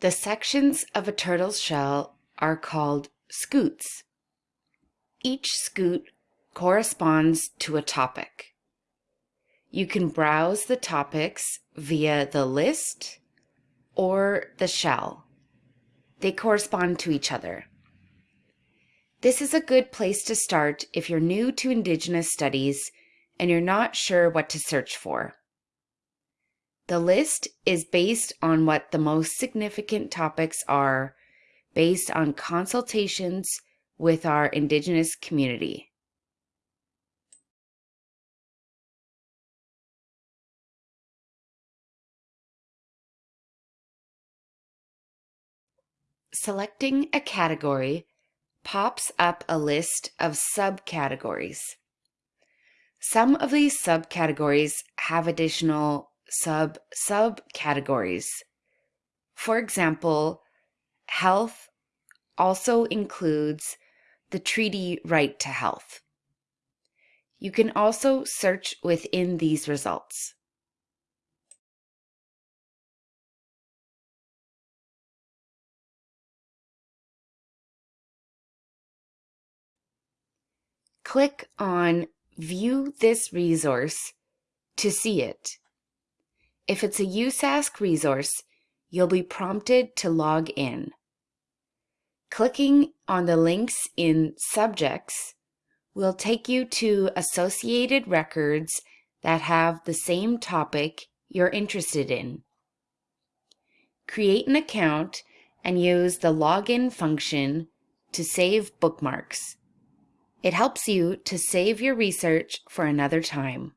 The sections of a turtle's shell are called scutes. Each scute corresponds to a topic. You can browse the topics via the list or the shell. They correspond to each other. This is a good place to start if you're new to Indigenous studies and you're not sure what to search for. The list is based on what the most significant topics are based on consultations with our Indigenous community. Selecting a category pops up a list of subcategories. Some of these subcategories have additional sub-subcategories. For example, health also includes the treaty right to health. You can also search within these results. Click on View this resource to see it. If it's a USask resource, you'll be prompted to log in. Clicking on the links in Subjects will take you to associated records that have the same topic you're interested in. Create an account and use the login function to save bookmarks. It helps you to save your research for another time.